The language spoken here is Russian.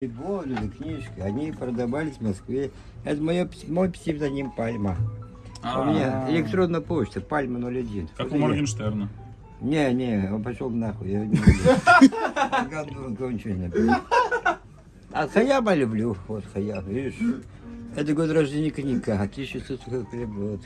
Годы, книжки, они продавались в Москве. Это мое, мой псевдоним Пальма. А, У меня а. электронная почта, Пальма 01. Как у Моргенштерна. Не, не, он пошел нахуй. Я не люблю. А Хаяма люблю. Вот Хаям, видишь. Это год рождения книга, 1640 год.